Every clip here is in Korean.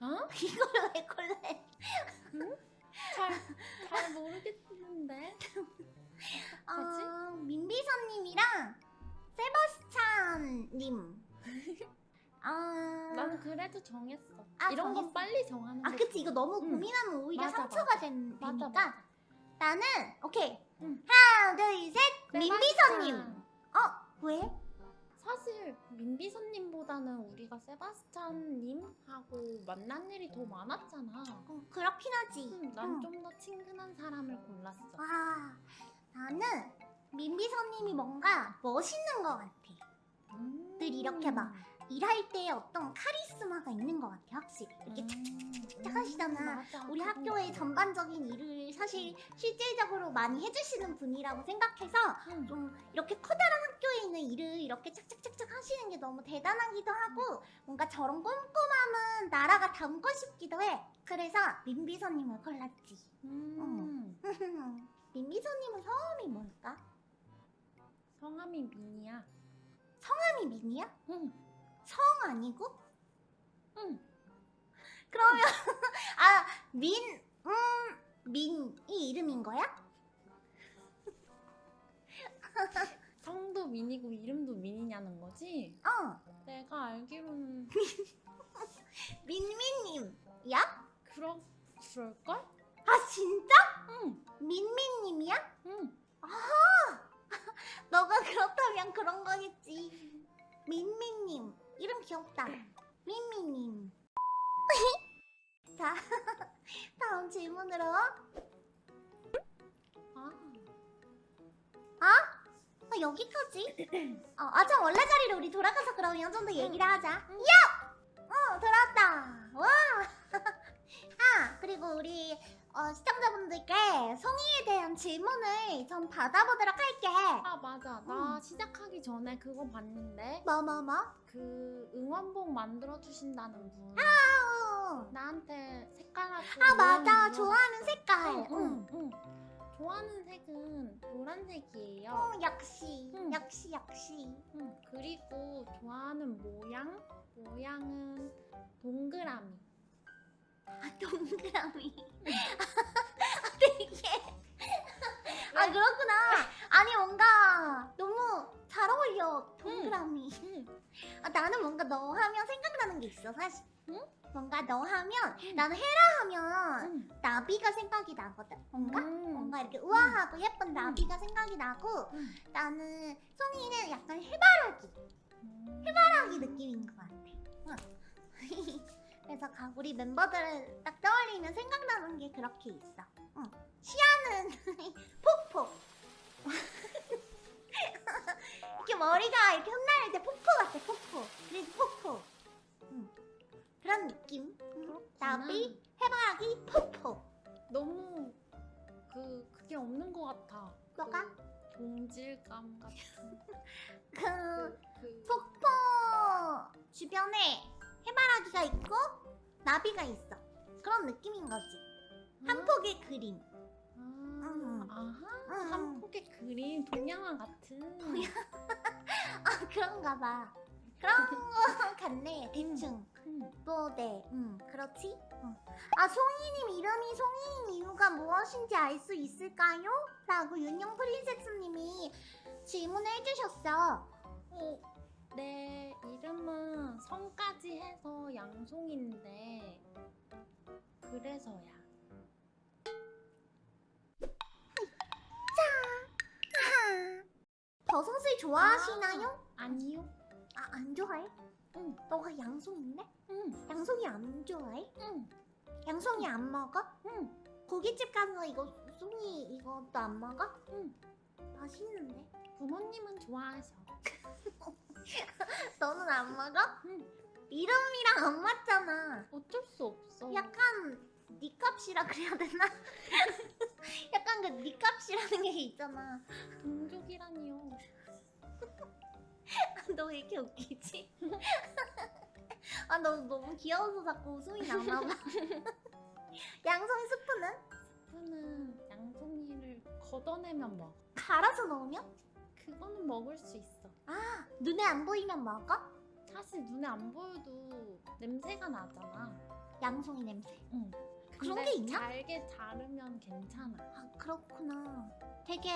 어? 이걸 왜 골라해? 잘, 잘 모르겠는데. 어, 민비선님이랑 세바스찬님. 아, 나는 그래도 정했어. 아, 이런 정했어? 건 빨리 정하는 거. 아 그치 이거 너무 응. 고민하면 오히려 맞아, 상처가 맞아. 된, 맞아, 되니까. 나는 오케이 응. 하나 둘셋 민비선님. 세바스찬. 어 왜? 사실 민비선님보다는 우리가 세바스찬님하고 만난 일이 더 많았잖아. 어, 그렇긴 하지. 음, 응. 난좀 더 친근한 사람을 골랐어. 아 나는 민비선님이 뭔가 멋있는 것 같아. 음. 늘 이렇게 막 일할 때 어떤 카리스마가 있는 것 같아 확실히 이렇게 착착착 착 하시잖아. 음. 우리 학교의. 전반적인 일을 사실 실질적으로 많이 해주시는 분이라고 생각해서 음. 좀 이렇게 커다란 학교에 있는 일을 이렇게 착착착착 하시는 게 너무 대단하기도 하고 뭔가 저런 꼼꼼함은 나라가 닮고 싶기도 해. 그래서 민비서님을 골랐지. 음. 민비서님은 성함이 뭘까? 성함이 민이야. 성함이 민이야? 응. 성 아니고? 응. 그러면 아 민, 음, 민이 이름인 거야? 성도 민이고 이름도 민이냐는 거지? 어, 내가 알기로는 민민님이야? 그러 그럴걸? 아 진짜? 응. 민민님이야? 응. 너가 그렇다면 그런 거겠지. 민민님 이름 귀엽다. 민민님. 자 다음 질문으로 아. 어, 여기까지. 어, 아 참 원래 자리로 우리 돌아가서 그러면 좀 더 얘기를 하자. 응. 야! 어 돌아왔다. 와. 아 그리고 우리 어, 시청자분들께 송이에 대한 질문을 좀 받아보도록 할게. 아 맞아. 나 응. 시작하기 전에 그거 봤는데 뭐뭐 뭐? 그 응원봉 만들어 주신다는 분 어. 나한테 색깔하고 아 맞아 좋아하는 색깔. 응, 응. 응, 응. 좋아하는 색은 노란색이에요. 어, 역시 응. 역시 역시. 응. 그리고 좋아하는 모양 모양은 동그라미. 아 동그라미. 아, 되게. 아 그렇구나. 아니 뭔가 너무 잘 어울려 동그라미. 응. 아, 나는 뭔가 너 하면 생각나는 게 있어 사실. 응? 뭔가 너 하면 응. 나는 헤라 하면 응. 나비가 생각이 나거든. 뭔가 음. 뭔가 이렇게 우아하고 예쁜 나비가 생각이 나고 응. 나는 송이는 약간 해바라기 음. 해바라기 느낌인 것 같아. 응. 그래서 각 우리 멤버들을 딱 떠올리면 생각나는 게 그렇게 있어. 응. 시아는 폭포. 이렇게 머리가 이렇게 흩날릴 나. 나비, 해바라기, 폭포. 너무 그 그게 없는 것 같아. 뭐가? 그 동질감 같은 그 그, 그 폭포 주변에 해바라기가 있고 나비가 있어. 그런 느낌인 거지. 한 아, 폭의 그림. 아, 음. 아하 음. 한 폭의 그림 동양화 같은. 아 그런가 봐. 그런 거 같네 대충. 음. 뭐 네, 음 그렇지. 어. 아 송이님 이름이 송이인 이유가 무엇인지 알 수 있을까요? 라고 윤영 프린세스님이 질문을 해주셨어. 어, 내 이름은 성까지 해서 양송인데 그래서야. 버섯을 좋아하시나요? 아니요. 아 안 좋아해? 응. 너가 양송인데? 응. 양송이 안 좋아해? 응. 양송이 안 먹어? 응. 고깃집 가서 이거 송이 이것도 안 먹어? 응. 맛있는데? 부모님은 좋아하셔. 너는 안 먹어? 응. 이름이랑 안 맞잖아. 어쩔 수 없어. 약간 니 값이라 그래야 되나? 약간 그니 값이라는 게 있잖아. 동족이라니요. 너 왜 이렇게 웃기지? 아 너 너무 귀여워서 자꾸 웃음이 나나 봐. 양송이 스프는 스프는 양송이를 걷어내면 먹어. 갈아서 넣으면? 그거는 먹을 수 있어. 아 눈에 안 보이면 먹어? 사실 눈에 안 보여도 냄새가 나잖아. 양송이 냄새. 응. 그런 게 있나? 잘게 자르면 괜찮아. 아 그렇구나. 되게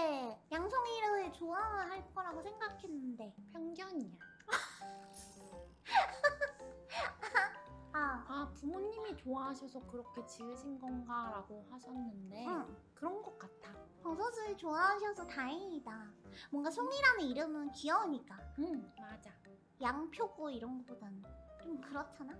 양송이를 좋아할 거라고 생각했는데. 편견이야. 아, 아 부모님이 좋아하셔서 그렇게 지으신 건가 라고 하셨는데 응. 그런 것 같아. 버섯을 좋아하셔서 다행이다. 뭔가 송이라는 이름은 귀여우니까. 응 맞아. 양표고 이런 거보다는 좀 그렇잖아?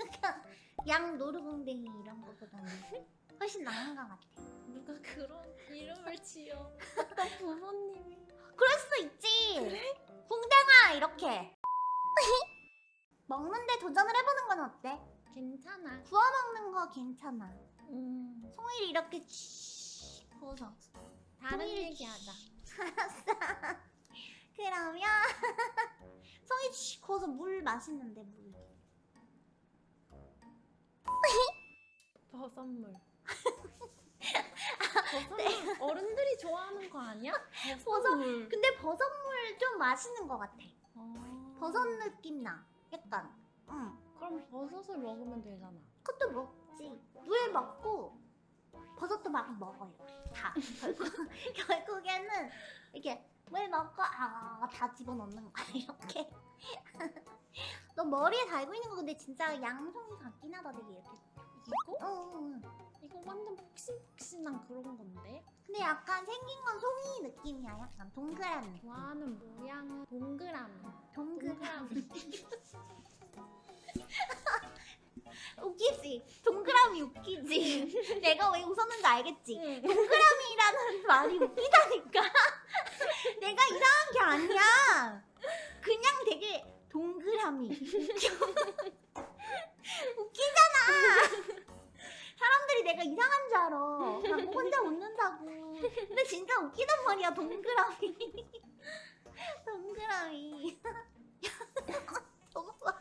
약간 양 노루궁댕이 이런 거보다는 훨씬 나은 것 같아. 누가 그런 이름을 지어? 부모님이? 그럴 수 있지. 궁뎅아 이렇게. 먹는데 도전을 해보는 건 어때? 괜찮아. 구워 먹는 거 괜찮아. 음 송이를 이렇게 치 구워서. 다른 얘기하자. 알았어. 그러면 치 구워서 물 맛있는데 물. 버섯물. 버섯물 어른들이 좋아하는 거 아니야? 버섯물. 근데 버섯물 좀 맛있는 것 같아. 어. 버섯 느낌 나. 약간. 응. 그럼 버섯을 먹으면 되잖아. 그것도 먹지. 물 먹고 버섯도 막 먹어요. 다. 결국, 결국에는 이렇게 물 먹고 아다 집어넣는 거야 이렇게. 너 머리에 달고 있는 거 근데 진짜 양송이 같긴 하다 되게 이렇게. 이거? 어, 응. 이거 완전 폭신폭신한 그런 건데? 근데 약간 생긴 건 송이 느낌이야. 약간 동그라미. 좋아하는 모양은 동그라미. 동그라미. 웃기지? 동그라미 웃기지? 내가 왜 웃었는지 알겠지? 응. 동그라미라는 말이 웃기다니까. 내가 이상한 게 아니야. 그냥 되게 동그라미. 웃기잖아. 사람들이 내가 이상한 줄 알아. 나 혼자 웃는다고. 근데 진짜 웃기단 말이야, 동그라미. 동그라미. 정말.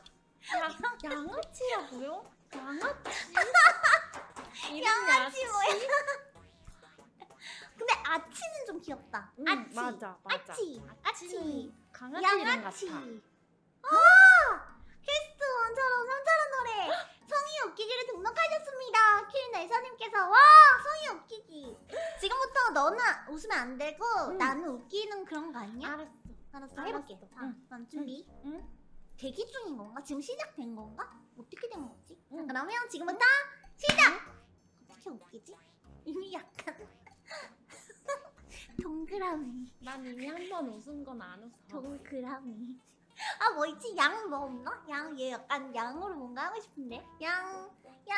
야, 양아치라고요? 양아치? 양아치 뭐야? 아치는 좀 귀엽다. 응, 아치. 맞아, 맞아. 아치. 아치. 강아지 양아치. 같아. 아! 퀘스트 원처럼 삼처럼 노래 성이 웃기기를 등록하셨습니다. 킬 내사님께서 와 성이 웃기기. 지금부터 너는 웃으면 안 되고 응. 나는 웃기는 그런 거 아니야? 알았어. 알았어. 해볼게. 자, 응. 그럼 준비. 응? 대기 중인 건가? 지금 시작된 건가? 어떻게 된 거지? 자, 응. 그러면 지금부터 시작! 어떻게 웃기지? 이미 약간 동그라미 난 이미 한 번 웃은 건 안 웃어. 동그라미 아 뭐 있지? 양 뭐 없나? 양 얘 약간 양으로 뭔가 하고 싶은데 양 양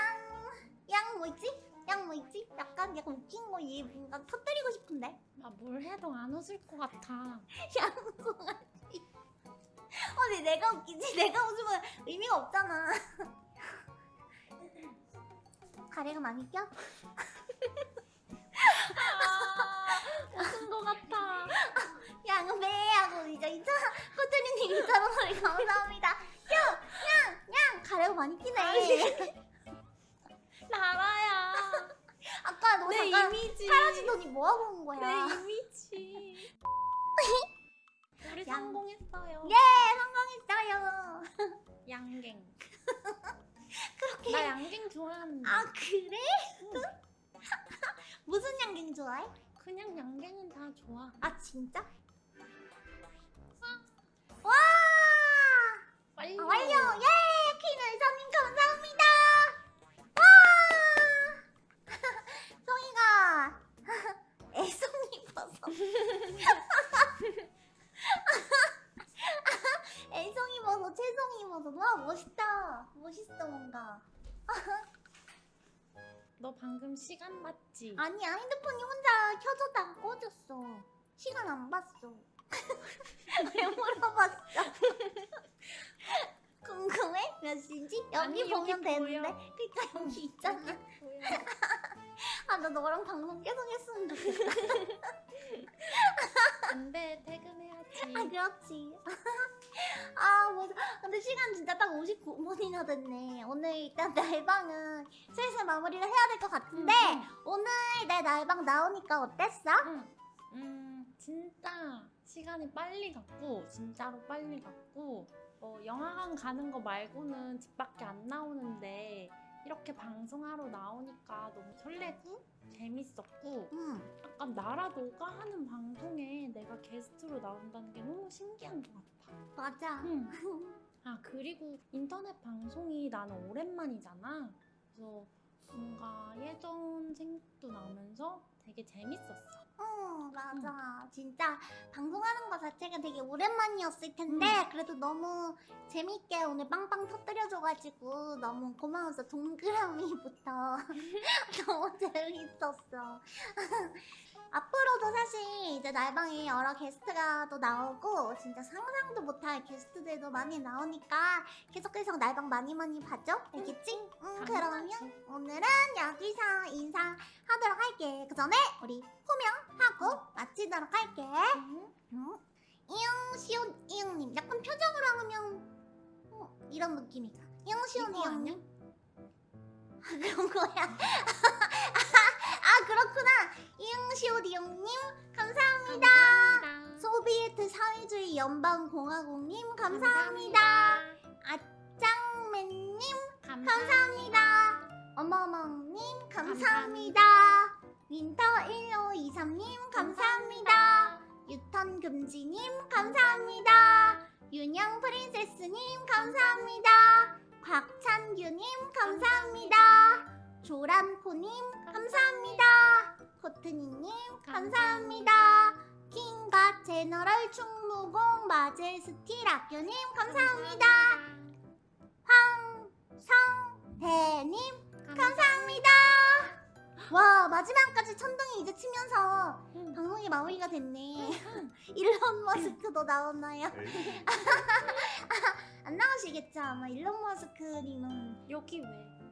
양 뭐 있지? 양 뭐 있지? 약간 약간 웃긴 거 얘 뭔가 터뜨리고 싶은데 나 뭘 해도 안 웃을 것 같아. 양송아지 어 근데 내가 웃기지? 내가 웃으면 의미가 없잖아 가래가 많이 껴? 아, 웃은 것 같아. 양배 하고 이제 이차 코트리님 이차로 노래 감사합니다. 냥냥냥 가래가 많이 끼네. 나라야. 아까 너 내 잠깐 이미지. 사라지더니 뭐 하고 온 거야? 내 이미지. 우리 양. 성공했어요. 예 성공했어요. 양갱. 그렇게 나 양갱 좋아하는데. 아 그래? 무슨 양갱 좋아해? 그냥 양갱은 다 좋아. 아 진짜? 와 빨리. 아, 완료 예퀸 의사님 감사합니다. 와 송이가 애송이 버섯. 애송이 버섯, 채송이 버섯. 와 멋있다. 멋있어 뭔가. 너 방금 시간 봤지? 아니야 핸드폰이 혼자 켜졌다가 꺼졌어. 시간 안 봤어. 왜 물어봤어? 궁금해? 몇 시지? 여기 아니, 여기 보면 되는데. 보여. 그니까 여기 있잖아. 뭐야? 아나 너랑 방송 계속 했으면 좋겠다. 퇴근해야지. 아 그렇지. 아 맞아. 근데 시간 진짜 딱 59분이나 됐네. 오늘 일단 날방은 슬슬 마무리를 해야 될 것 같은데 응, 오늘 내 날방 나오니까 어땠어? 응. 음 진짜 시간이 빨리 갔고 진짜로 빨리 갔고 어, 영화관 가는 거 말고는 집 밖에 안 나오는데 이렇게 방송하러 나오니까 너무 설레고 재밌었고 응. 약간 나라 너가 하는 방송에 내가 게스트로 나온다는 게 너무 신기한 것 같아. 맞아. 응. 아 그리고 인터넷 방송이 나는 오랜만이잖아. 그래서 뭔가 예전 생각도 나면서 되게 재밌었어. 응, 맞아. 진짜 방송하는 거 자체가 되게 오랜만이었을 텐데 음. 그래도 너무 재밌게 오늘 빵빵 터뜨려줘가지고 너무 고마워서 동그라미부터 너무 재밌었어. 앞으로도 사실 이제 날방에 여러 게스트가 또 나오고 진짜 상상도 못할 게스트들도 많이 나오니까 계속해서 날방 많이 많이 봐줘. 알겠지? 응, 그러면. 오늘은 여기서 인사하도록 할게. 그 전에 우리 호명하고 마치도록 할게. 응? 응? 이응 시온 이응님 약간 표정으로 하면 어, 이런 느낌이다. 이응 시온? 이응님. 아, 그런 거야. 아 그렇구나. 이응 시온 이응님 감사합니다. 감사합니다. 소비에트 사회주의 연방공화국님 감사합니다. 짱맨님 감사합니다. 어머멍님 감사합니다. 윈터 1523님 감사합니다. 유턴 금지님 감사합니다. 윤영 프린세스님 감사합니다. 곽찬규님 감사합니다. 조람코님 감사합니다. 코트니님 감사합니다. 킹과 제너럴 충무공 마제스티 라교님 감사합니다. 황성대님 감사합니다. 와 마지막까지 천둥이 이제 치면서 응. 방송이 마무리가 됐네. 일론 머스크도 나오나요? 에이, 안 나오시겠죠? 아마 일론 머스크님은 여기 왜?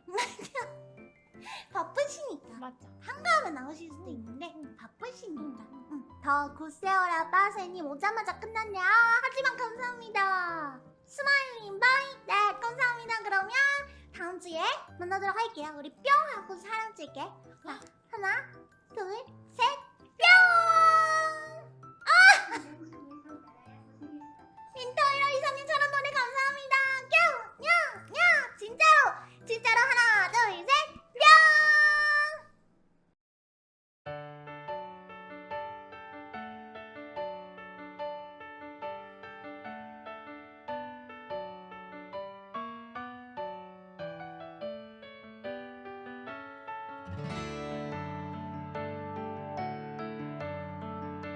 바쁘시니까 맞아. 한가하면 나오실 수도 응. 있는데 바쁘시니까. 응. 응. 더 굿세어라 빠세님 오자마자 끝났네. 아, 하지만 감사합니다. 스마일님 bye. 네 감사합니다. 그러면 다음 주에 만나도록 할게요. 우리 뿅 하고 사랑 찔게. 자 하나 둘 셋.